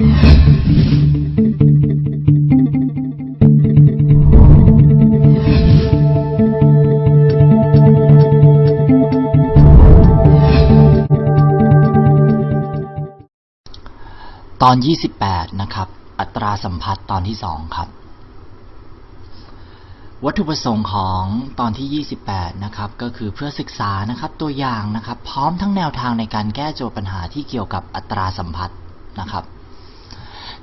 ตอน 28 นะครับ อัตราสัมพัทธ์ตอนที่ 2 ครับ วัตถุประสงค์ของตอนที่ 28 นะครับ ก็คือเพื่อศึกษานะครับตัวอย่างนะครับ พร้อมทั้งแนวทางในการแก้โจทย์ปัญหาที่เกี่ยวกับอัตราสัมพัทธ์นะครับ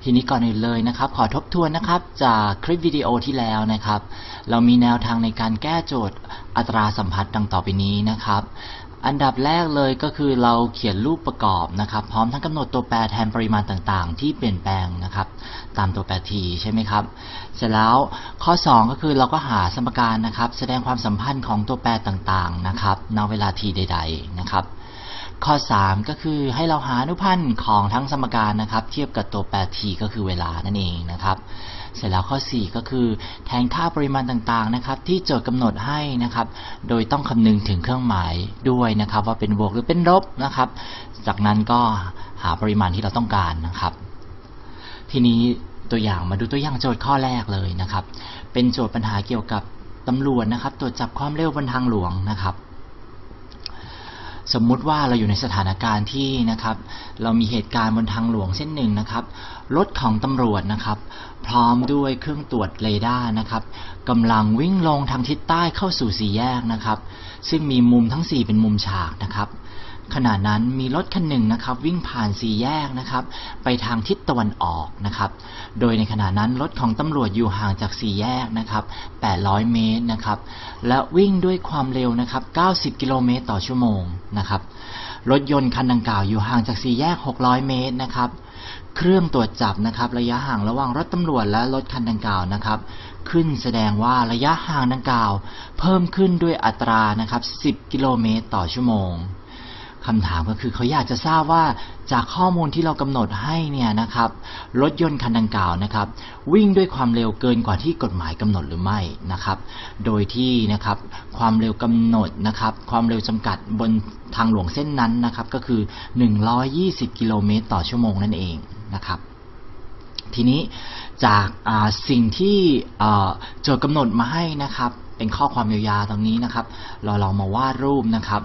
ทีนี้ก่อนอื่นเลยนะครับ ขอทบทวนนะครับจากคลิปวิดีโอที่แล้วนะครับ เรามีแนวทางในการแก้โจทย์อัตราสัมพัทธ์ดังต่อไปนี้นะครับ อันดับแรกเลยก็คือเราเขียนรูปประกอบนะครับ พร้อมทั้งกำหนดตัวแปรแทนปริมาณต่างๆ ที่เปลี่ยนแปลงนะครับ ตามตัวแปร t ใช่ไหมครับ เสร็จแล้วข้อ 2 ก็คือเราก็หาสมการนะครับ แสดงความสัมพันธ์ของตัวแปรต่างๆนะครับณเวลา t ใด ๆ นะครับ ข้อ 3 ก็คือให้เราหาอนุพันธ์ของทั้งสมการนะครับ เทียบกับตัวแปร t ก็คือเวลานั่นเองนะครับ เสร็จแล้วข้อ 4 ก็คือแทนค่าปริมาณต่างๆนะครับ ที่โจทย์กำหนดให้นะครับ โดยต้องคำนึงถึงเครื่องหมายด้วยนะครับ ว่าเป็นบวกหรือเป็นลบนะครับ จากนั้นก็หาปริมาณที่เราต้องการนะครับ ทีนี้ตัวอย่างมาดูตัวอย่างโจทย์ข้อแรกเลยนะครับ เป็นโจทย์ปัญหาเกี่ยวกับตำรวจนะครับ ตรวจจับความเร็วบนทางหลวงนะครับ สมมุติว่าเราอยู่ในสถานการณ์ที่นะครับ เรามีเหตุการณ์บนทางหลวงเส้นหนึ่งนะครับ รถของตำรวจนะครับ พร้อมด้วยเครื่องตรวจเรดาร์นะครับกำลังวิ่งลงทางทิศใต้เข้าสู่สี่แยกนะครับ ซึ่งมีมุมทั้ง 4 เป็นมุมฉากนะครับขณะนั้นมีรถคันหนึ่งนะครับ วิ่งผ่านสี่แยกนะครับ ไปทางทิศตะวันออกนะครับ โดยในขณะนั้นรถของตำรวจอยู่ห่างจากสี่แยกนะครับ 800 เมตรนะครับ และวิ่งด้วยความเร็วนะครับ 90 กิโลเมตรต่อชั่วโมงนะครับ รถยนต์คันดังกล่าวอยู่ห่างจากสี่แยก 600 เมตรนะครับ เครื่องตรวจจับนะครับระยะห่างระหว่างรถตำรวจและรถคันดังกล่าวนะครับ ขึ้นแสดงว่าระยะห่างดังกล่าว เพิ่มขึ้นด้วยอัตรานะครับ 10 กิโลเมตรต่อชั่วโมงคำถามก็คือเขาอยากจะทราบว่าจากข้อมูลที่เรากำหนดให้เนี่ยนะครับรถยนต์คันดังกล่าวนะครับ วิ่งด้วยความเร็วเกินกว่าที่กฎหมายกำหนดหรือไม่นะครับ โดยที่นะครับความเร็วกำหนดนะครับ ความเร็วจำกัดบนทางหลวงเส้นนั้นนะครับ ก็คือ 120 กิโลเมตรต่อชั่วโมงนั่นเอง นะครับทีนี้จากสิ่งที่โจทย์กำหนดมาให้นะครับ เป็นข้อความยาวๆตรงนี้นะครับ เราลองมาวาดรูปนะครับ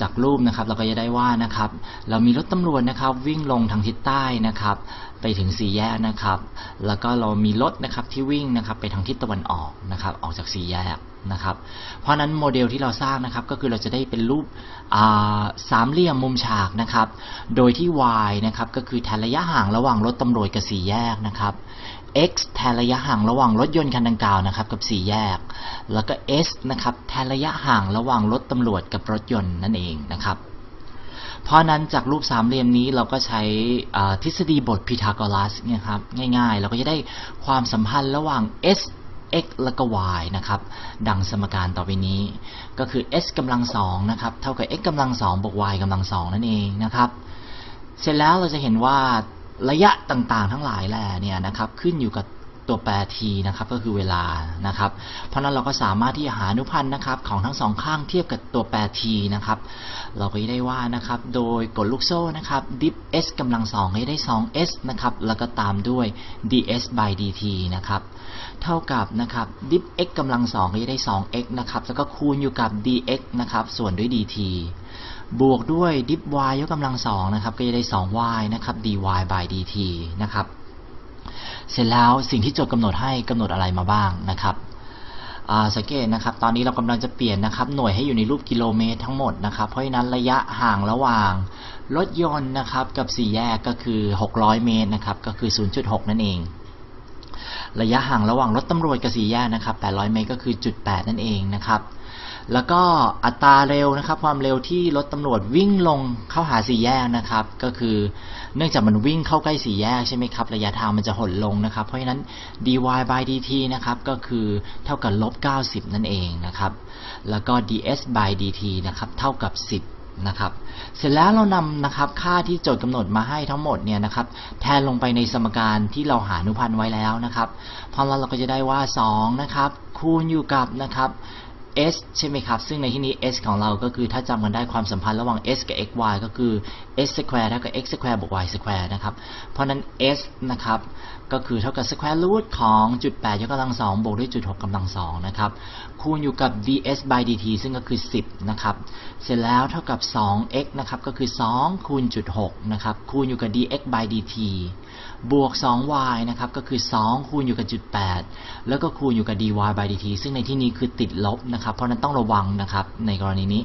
จากรูปนะครับเราก็จะได้ว่านะครับ เรามีรถตำรวจนะครับ วิ่งลงทางทิศใต้นะครับ ไปถึงสี่แยกนะครับ แล้วก็เรามีรถนะครับที่วิ่งนะครับ ไปทางทิศตะวันออกนะครับ ออกจากสี่แยก นะครับ เพราะนั้นโมเดลที่เราสร้างนะครับก็คือเราจะได้เป็นรูปสามเหลี่ยมมุมฉากนะครับ โดยที่ y นะครับก็คือแทนระยะห่างระหว่างรถตำรวจกับสี่แยกนะครับ x แทนระยะห่างระหว่างรถยนต์คันดังกล่าวนะครับกับสี่แยก แล้วก็ s นะครับแทนระยะห่างระหว่างรถตำรวจกับรถยนต์นั่นเองนะครับ เพราะนั้นจากรูปสามเหลี่ยมนี้เราก็ใช้ทฤษฎีบทพีทาโกรัสเนี่ยครับง่ายๆ เราก็จะได้ความสัมพันธ์ระหว่าง s x และก็ y นะครับ ดังสมการต่อไปนี้ ก็คือ s กำลังสองนะครับ เท่ากับ x กำลังสองบวก y กำลังสองนั่นเองนะครับ เสร็จแล้วเราจะเห็นว่าระยะต่างๆ ทั้งหลายแหล่เนี่ยนะครับ ขึ้นอยู่กับ ตัวแปร t นะครับก็คือเวลานะครับ เพราะนั้นเราก็สามารถที่จะหาอนุพันธ์นะครับของทั้งสองข้างเทียบกับตัวแปร t นะครับ เราก็จะได้ว่านะครับโดยกฎลูกโซ่นะครับ dip s กำลังสองให้ได้ 2s นะครับแล้วก็ตามด้วย ds by dt นะครับเท่ากับนะครับ dip x กำลังสองก็จะได้ 2x นะครับแล้วก็คูณอยู่กับ dx นะครับส่วนด้วย dt บวกด้วย dip y ยกกำลังสองนะครับก็จะได้ 2y นะครับ dy by dt นะครับ เสร็จแล้วสิ่งที่โจทย์กำหนดให้กำหนดอะไรมาบ้างนะครับสังเกตนะครับตอนนี้เรากำลังจะเปลี่ยนนะครับหน่วยให้อยู่ในรูปกิโลเมตรทั้งหมดนะครับเพราะฉะนั้นระยะห่างระหว่างรถยนต์นะครับกับสี่แยกก็คือ 600 เมตรนะครับก็คือ 0.6 นั่นเอง ระยะห่างระหว่างรถตำรวจกับสี่แยกนะครับ 800 เมตรก็คือจุด8นั่นเองนะครับ แล้วก็อัตราเร็วนะครับ ความเร็วที่รถตำรวจวิ่งลงเข้าหาสี่แยกนะครับ ก็คือเนื่องจากมันวิ่งเข้าใกล้สี่แยกใช่ไหมครับ ระยะทางมันจะหดลงนะครับ เพราะฉะนั้น dy by dt นะครับ ก็คือเท่ากับลบ90 นั่นเองนะครับ แล้วก็ ds by dt นะครับ เท่ากับ 10 นะครับ เสร็จแล้วเรานำนะครับค่าที่โจทย์กำหนดมาให้ทั้งหมดเนี่ยนะครับแทนลงไปในสมการที่เราหาอนุพันธ์ไว้แล้วนะครับพอเราเราก็จะได้ว่า2นะครับคูณอยู่กับนะครับ s ใช่ไหมครับ ซึ่งในที่นี้ s ของเราก็คือถ้าจำกันได้ความสัมพันธ์ระหว่าง s กับ x y ก็คือ s square เท่ากับ x square บวก y square นะครับ เพราะนั้น s นะครับ ก็คือเท่ากับ square root ของจุด8ยกกำลัง2บวกด้วยจุด6กำลัง2นะครับ คูณอยู่กับ ds by dt ซึ่งก็คือ 10 นะครับ เสร็จแล้วเท่ากับ 2x นะครับ ก็คือ 2 คูณจุด6นะครับ คูณอยู่กับ dx by dt บวก 2y นะครับ ก็คือ 2 คูณอยู่กับจุด 8 แล้วก็คูณอยู่กับ dy by dt ซึ่งในที่นี้คือติดลบนะครับ เพราะนั้นต้องระวังนะครับ ในกรณีนี้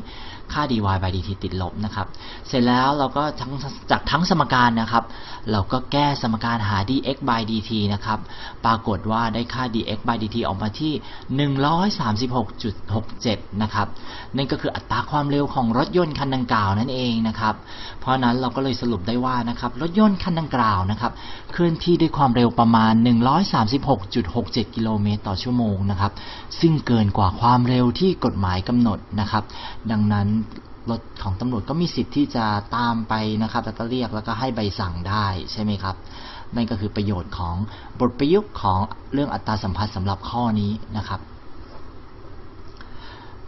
ค่า dy by dt ติดลบนะครับ เสร็จแล้วเราก็ทั้งจากทั้งสมการนะครับ เราก็แก้สมการหา dx by dt นะครับ ปรากฏว่าได้ค่า dx by dt ออกมาที่ 136.67 นะครับ นั่นก็คืออัตราความเร็วของรถยนต์คันดังกล่าวนั่นเองนะครับ เพราะนั้นเราก็เลยสรุปได้ว่านะครับรถยนต์คันดังกล่าวนะครับเคลื่อนที่ด้วยความเร็วประมาณ 136.67 กิโลเมตรต่อชั่วโมงนะครับ ซึ่งเกินกว่าความเร็วที่กฎหมายกำหนดนะครับ ดังนั้นรถของตำรวจก็มีสิทธิ์ที่จะตามไปนะครับ แล้วก็เรียกแล้วก็ให้ใบสั่งได้ใช่ไหมครับ นั่นก็คือประโยชน์ของบทประยุกต์ของเรื่องอัตราสัมพันธ์สำหรับข้อนี้นะครับ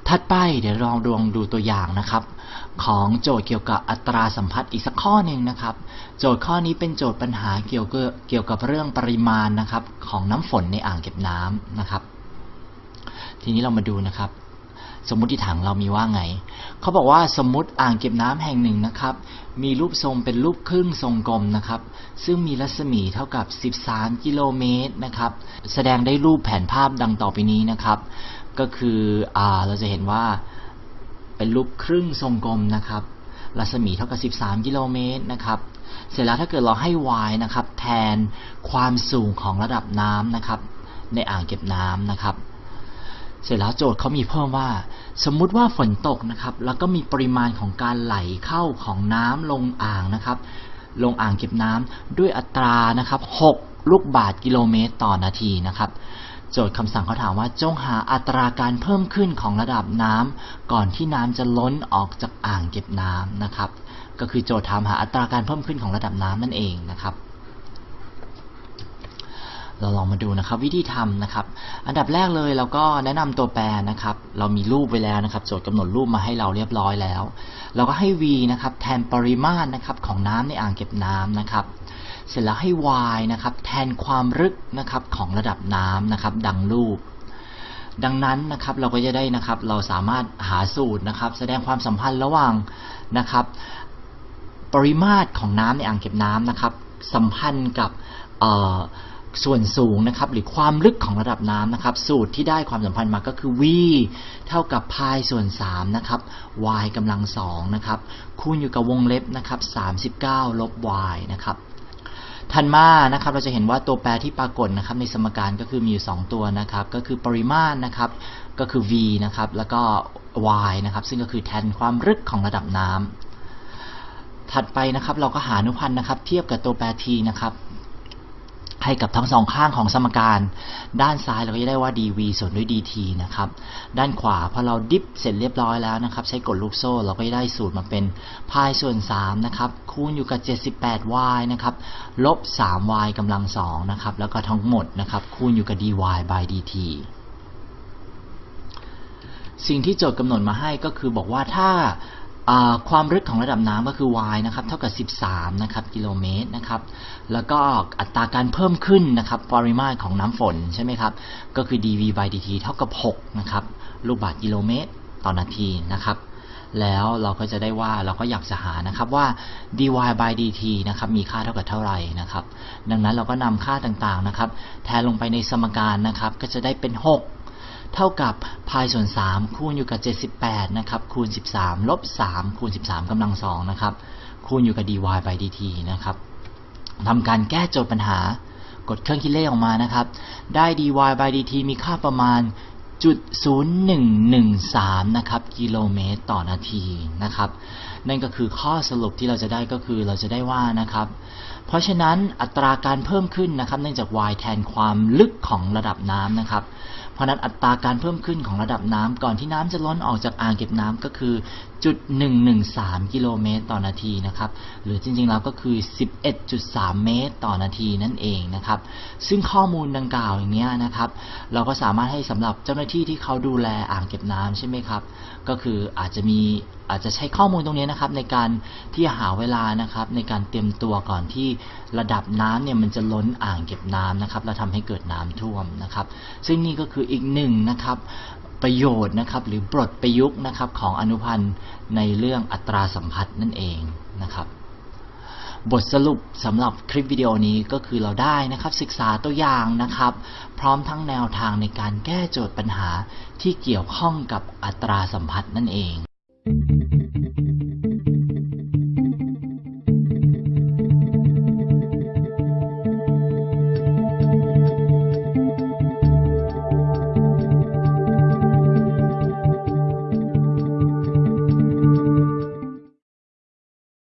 ถัดไปเดี๋ยวลองดวงดูตัวอย่างนะครับ ของโจทย์เกี่ยวกับอัตราสัมพัทธ์อีกสักข้อหนึ่งนะครับ โจทย์ข้อนี้เป็นโจทย์ปัญหาเกี่ยวกับเกี่ยวกับเรื่องปริมาณนะครับ ของน้ำฝนในอ่างเก็บน้ำนะครับ ทีนี้เรามาดูนะครับ สมมติฐานเรามีว่าไง เขาบอกว่าสมมติอ่างเก็บน้ำแห่งหนึ่งนะครับ มีรูปทรงเป็นรูปครึ่งทรงกลมนะครับ ซึ่งมีรัศมีเท่ากับ 13 กิโลเมตรนะครับ แสดงได้รูปแผนภาพดังต่อไปนี้นะครับ ก็คืออเราจะเห็นว่าเป็นรูปครึ่งทรงกลมนะครับ รัศมีเท่ากับ 13 กิโลเมตรนะครับเสร็จแล้วถ้าเกิดเราให้ y นะครับ แทนความสูงของระดับน้ำนะครับ ในอ่างเก็บน้ำนะครับ เสร็จแล้วโจทย์เขามีเพิ่มว่า สมมุติว่าฝนตกนะครับ แล้วก็มีปริมาณของการไหลเข้าของน้ำลงอ่างนะครับ ลงอ่างเก็บน้ำด้วยอัตรานะครับ 6 ลูกบาศก์กิโลเมตรต่อนาทีนะครับโจทย์คำสั่งเขาถามว่าจงหาอัตราการเพิ่มขึ้นของระดับน้ำก่อนที่น้ำจะล้นออกจากอ่างเก็บน้ำนะครับ ก็คือโจทย์ถามหาอัตราการเพิ่มขึ้นของระดับน้ำนั่นเองนะครับ เราลองมาดูนะครับวิธีทำนะครับ อันดับแรกเลยเราก็แนะนำตัวแปรนะครับ เรามีรูปไว้แล้วนะครับ โจทย์กำหนดรูปมาให้เราเรียบร้อยแล้ว เราก็ให้ v นะครับแทนปริมาตรนะครับของน้ำในอ่างเก็บน้ำนะครับ เสร็จแล้วให้ y นะครับแทนความลึกนะครับของระดับน้ำนะครับ ดังรูป ดังนั้นนะครับเราก็จะได้นะครับ เราสามารถหาสูตรนะครับ แสดงความสัมพันธ์ระหว่างนะครับ ปริมาตรของน้ำในอ่างเก็บน้ำนะครับ สัมพันธ์กับเอ่อ ส่วนสูงนะครับหรือความลึกของระดับน้ำนะครับ สูตรที่ได้ความสัมพันธ์มาก็คือ v เท่ากับพายส่วน3นะครับ y กำลัง2นะครับคูณอยู่กับวงเล็บนะครับ39 ลบ y นะครับถัดมานะครับเราจะเห็นว่าตัวแปรที่ปรากฏนะครับในสมการก็คือมีอยู่ 2 ตัวนะครับ ก็คือปริมาตรนะครับก็คือ v นะครับแล้วก็ y นะครับซึ่งก็คือแทนความลึกของระดับน้ำถัดไปนะครับเราก็หาอนุพันธ์นะครับ เทียบกับตัวแปร t นะครับ ให้กับทั้งสองข้างของสมการ ด้านซ้ายเราก็จะได้ว่า dv ส่วนด้วย dt นะครับ ด้านขวาพอเราดิฟเสร็จเรียบร้อยแล้วนะครับ ใช้กดลูกโซ่ เราก็จะได้สูตรมาเป็นพายส่วน3นะครับคูณอยู่กับ 78y นะครับลบ 3y กำลัง2นะครับแล้วก็ทั้งหมดนะครับคูณอยู่กับ dy by dt สิ่งที่โจทย์กำหนดมาให้ก็คือบอกว่าถ้า ความลึกของระดับน้ำก็คือ y นะครับเท่ากับ 13 นะครับกิโลเมตรนะครับ แล้วก็อัตราการเพิ่มขึ้นนะครับปริมาตรของน้ำฝนใช่ไหมครับ ก็คือ dv by dt เท่ากับ 6 นะครับ ลูกบาศก์กิโลเมตรต่อนาทีนะครับ แล้วเราก็จะได้ว่าเราก็อยากจะหานะครับว่า dy by dt นะครับมีค่าเท่ากับเท่าไหร่นะครับ ดังนั้นเราก็นำค่าต่างๆนะครับ แทนลงไปในสมการนะครับ ก็จะได้เป็น 6 เท่ากับพายส่วน 3 คูณอยู่กับ 78 นะครับคูณ 13 ลบ 3 คูณ 13กำลัง2นะครับคูณอยู่กับ dy by dt นะครับทำการแก้โจทย์ปัญหากดเครื่องคิดเลขออกมานะครับ ได้ dy by dt มีค่าประมาณจุด0113 นะครับกิโลเมตรต่อนาทีนะครับ นั่นก็คือข้อสรุปที่เราจะได้ก็คือเราจะได้ว่านะครับ เพราะฉะนั้นอัตราการเพิ่มขึ้นนะครับ เนื่องจาก y แทนความลึกของระดับน้ำนะครับ เพราะนั้นอัตราการเพิ่มขึ้นของระดับน้ำก่อนที่น้ำจะล้นออกจากอ่างเก็บน้ำก็คือ จุด113 กิโลเมตรต่อนาทีนะครับ หรือจริงๆแล้วก็คือ 11.3 เมตรต่อนาทีนั่นเองนะครับ ซึ่งข้อมูลดังกล่าวอย่างนี้นะครับ เราก็สามารถให้สำหรับเจ้าหน้าที่ที่เขาดูแลอ่างเก็บน้ำใช่ไหมครับ ก็คืออาจจะมีอาจจะใช้ข้อมูลตรงนี้นะครับในการที่หาเวลานะครับ ในการเตรียมตัวก่อนที่ระดับน้ำเนี่ยมันจะล้นอ่างเก็บน้ำนะครับ แล้วทำให้เกิดน้ำท่วมนะครับ ซึ่งนี่ก็คืออีกหนึ่งนะครับ ประโยชน์นะครับ หรือบทประยุกต์นะครับของอนุพันธ์ในเรื่องอัตราสัมพัทธ์นั่นเองนะครับ บทสรุปสำหรับคลิปวิดีโอนี้ก็คือเราได้นะครับศึกษาตัวอย่างนะครับ พร้อมทั้งแนวทางในการแก้โจทย์ปัญหาที่เกี่ยวข้องกับอัตราสัมพัทธ์นั่นเอง